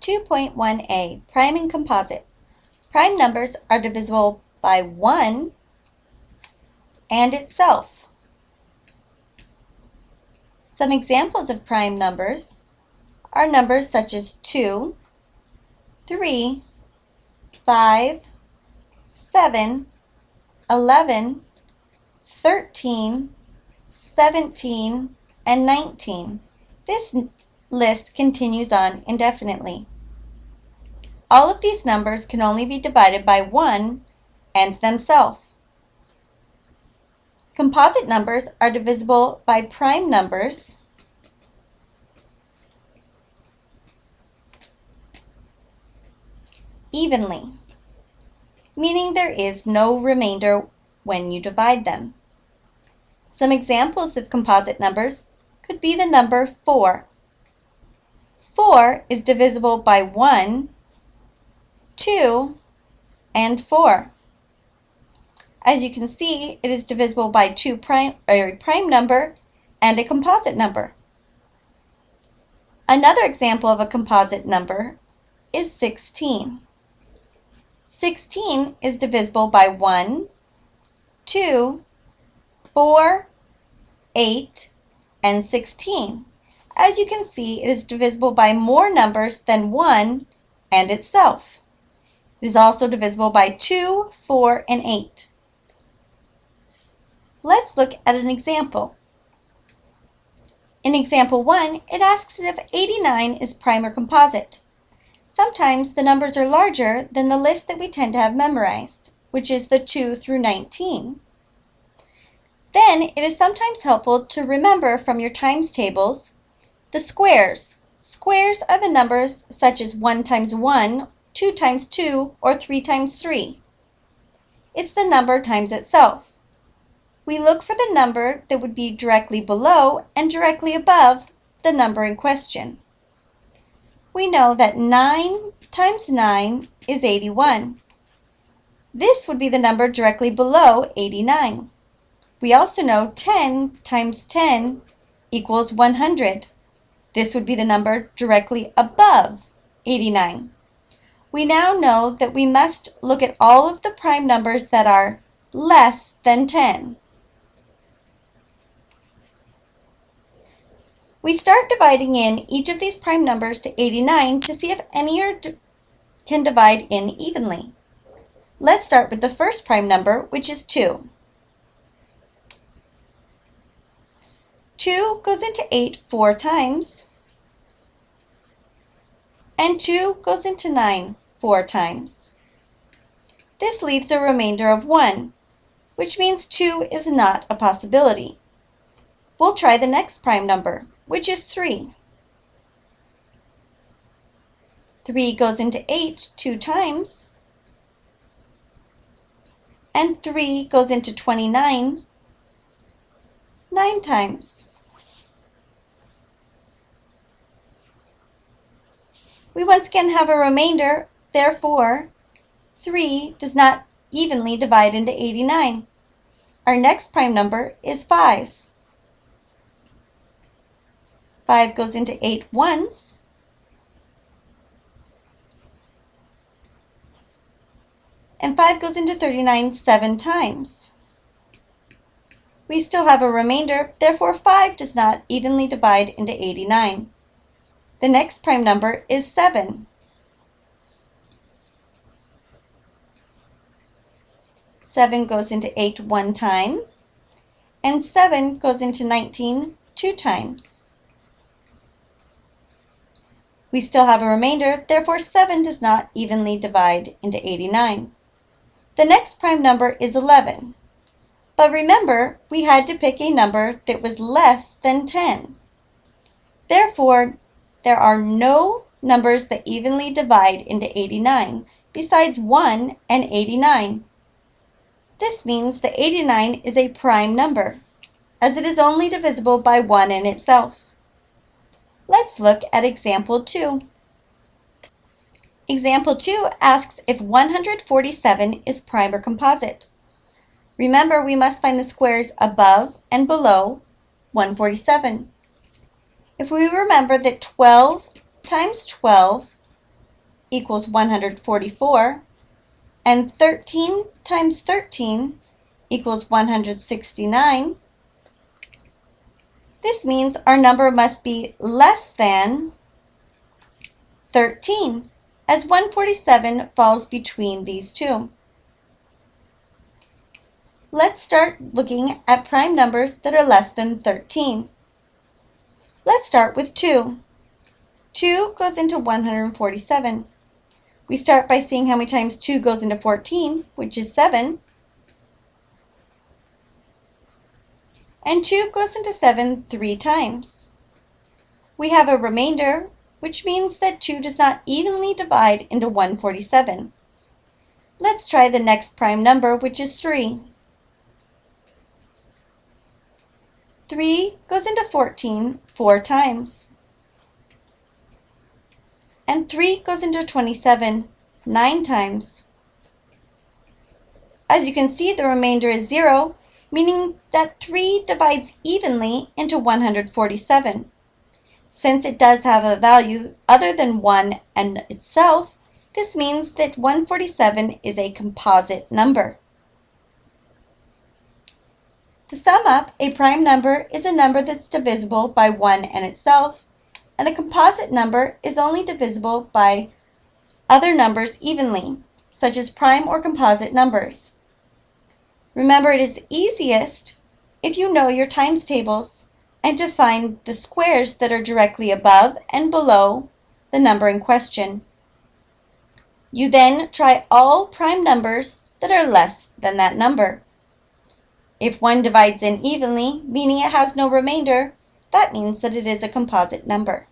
2.1a, prime and composite. Prime numbers are divisible by 1 and itself. Some examples of prime numbers are numbers such as 2, 3, 5, 7, 11, 13, 17, and 19. This list continues on indefinitely. All of these numbers can only be divided by 1 and themselves. Composite numbers are divisible by prime numbers evenly, meaning there is no remainder when you divide them. Some examples of composite numbers could be the number 4. 4 is divisible by 1 2, and 4. As you can see, it is divisible by two prime, a prime number and a composite number. Another example of a composite number is 16. 16 is divisible by 1, 2, 4, 8, and 16. As you can see, it is divisible by more numbers than 1 and itself. It is also divisible by 2, 4, and 8. Let's look at an example. In example 1, it asks if 89 is prime or composite. Sometimes the numbers are larger than the list that we tend to have memorized, which is the 2 through 19. Then it is sometimes helpful to remember from your times tables the squares. Squares are the numbers such as 1 times 1 2 times 2, or 3 times 3. It's the number times itself. We look for the number that would be directly below and directly above the number in question. We know that 9 times 9 is 81. This would be the number directly below 89. We also know 10 times 10 equals 100. This would be the number directly above 89 we now know that we must look at all of the prime numbers that are less than 10. We start dividing in each of these prime numbers to 89 to see if any are can divide in evenly. Let's start with the first prime number, which is 2. 2 goes into 8 four times, and 2 goes into 9 four times. This leaves a remainder of 1, which means 2 is not a possibility. We'll try the next prime number, which is 3. 3 goes into 8 two times, and 3 goes into 29 nine times. We once again have a remainder Therefore, 3 does not evenly divide into 89. Our next prime number is 5. 5 goes into 8 once. And 5 goes into 39 seven times. We still have a remainder, therefore 5 does not evenly divide into 89. The next prime number is 7. 7 goes into 8 one time, and 7 goes into 19 two times. We still have a remainder, therefore 7 does not evenly divide into 89. The next prime number is 11. But remember, we had to pick a number that was less than 10. Therefore, there are no numbers that evenly divide into 89 besides 1 and 89. This means that 89 is a prime number, as it is only divisible by 1 in itself. Let's look at example 2. Example 2 asks if 147 is prime or composite. Remember, we must find the squares above and below 147. If we remember that 12 times 12 equals 144, and 13 times 13 equals 169, this means our number must be less than 13, as 147 falls between these two. Let's start looking at prime numbers that are less than 13. Let's start with 2. 2 goes into 147. We start by seeing how many times 2 goes into 14, which is 7. And 2 goes into 7 three times. We have a remainder, which means that 2 does not evenly divide into 147. Let's try the next prime number, which is 3. 3 goes into 14 four times. And 3 goes into 27 nine times. As you can see, the remainder is 0, meaning that 3 divides evenly into 147. Since it does have a value other than 1 and itself, this means that 147 is a composite number. To sum up, a prime number is a number that's divisible by 1 and itself, and a composite number is only divisible by other numbers evenly, such as prime or composite numbers. Remember, it is easiest if you know your times tables and to find the squares that are directly above and below the number in question. You then try all prime numbers that are less than that number. If one divides in evenly, meaning it has no remainder, that means that it is a composite number.